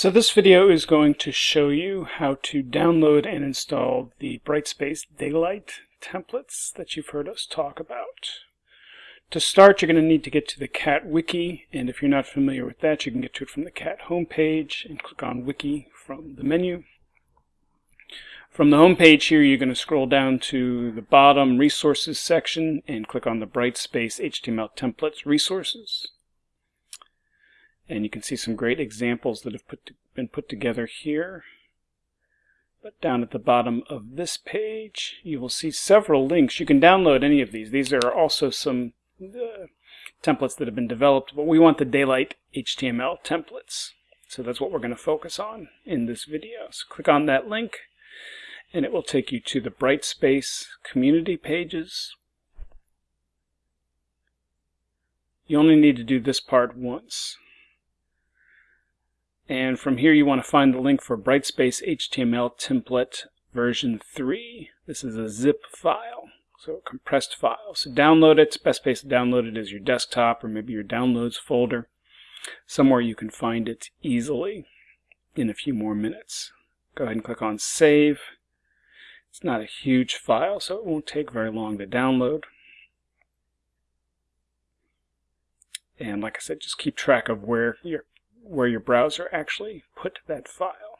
So this video is going to show you how to download and install the Brightspace Daylight templates that you've heard us talk about. To start, you're going to need to get to the CAT Wiki, and if you're not familiar with that, you can get to it from the CAT homepage and click on Wiki from the menu. From the homepage here, you're going to scroll down to the bottom Resources section and click on the Brightspace HTML Templates Resources and you can see some great examples that have put been put together here. But down at the bottom of this page, you will see several links. You can download any of these. These are also some uh, templates that have been developed, but we want the Daylight HTML templates. So that's what we're going to focus on in this video. So click on that link, and it will take you to the Brightspace community pages. You only need to do this part once. And from here you want to find the link for Brightspace HTML template version 3. This is a zip file, so a compressed file. So download it. Best place to download it is your desktop or maybe your downloads folder. Somewhere you can find it easily in a few more minutes. Go ahead and click on Save. It's not a huge file, so it won't take very long to download. And like I said, just keep track of where your where your browser actually put that file.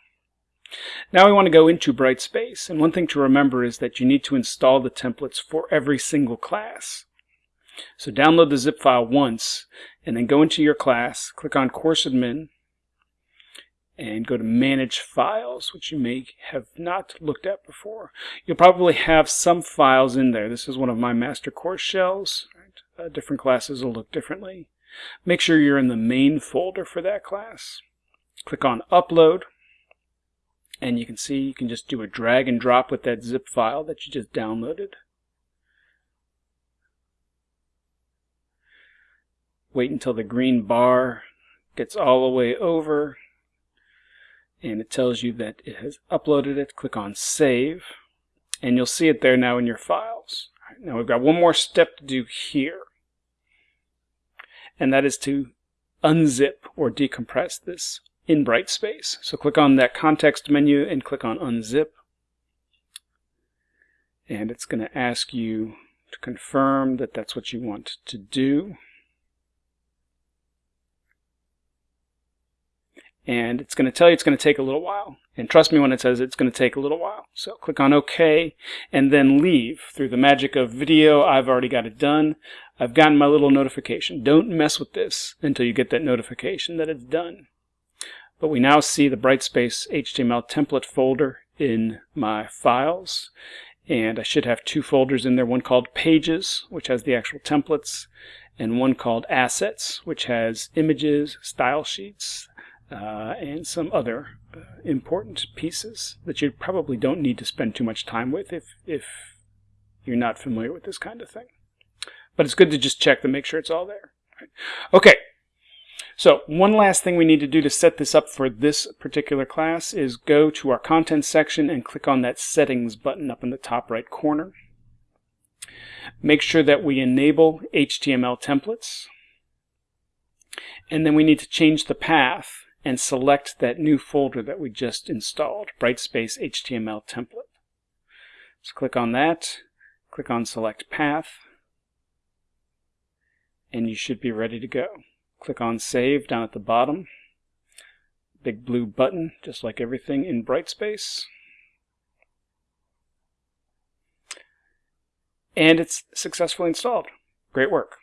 Now we want to go into Brightspace, and one thing to remember is that you need to install the templates for every single class. So download the zip file once, and then go into your class, click on Course Admin, and go to Manage Files, which you may have not looked at before. You'll probably have some files in there. This is one of my master course shells. Right? Uh, different classes will look differently. Make sure you're in the main folder for that class. Click on Upload, and you can see you can just do a drag and drop with that zip file that you just downloaded. Wait until the green bar gets all the way over and it tells you that it has uploaded it. Click on Save and you'll see it there now in your files. Now we've got one more step to do here and that is to unzip or decompress this in Brightspace. So click on that context menu and click on unzip. And it's going to ask you to confirm that that's what you want to do. And it's going to tell you it's going to take a little while. And trust me when it says it's going to take a little while. So click on OK and then leave. Through the magic of video, I've already got it done. I've gotten my little notification. Don't mess with this until you get that notification that it's done. But we now see the Brightspace HTML template folder in my files. And I should have two folders in there, one called Pages, which has the actual templates, and one called Assets, which has images, style sheets, uh, and some other uh, important pieces that you probably don't need to spend too much time with if, if you're not familiar with this kind of thing. But it's good to just check to make sure it's all there. Okay, so one last thing we need to do to set this up for this particular class is go to our content section and click on that settings button up in the top right corner. Make sure that we enable HTML templates. And then we need to change the path and select that new folder that we just installed, Brightspace HTML template. So click on that, click on select path, and you should be ready to go. Click on Save down at the bottom. Big blue button, just like everything in Brightspace. And it's successfully installed. Great work.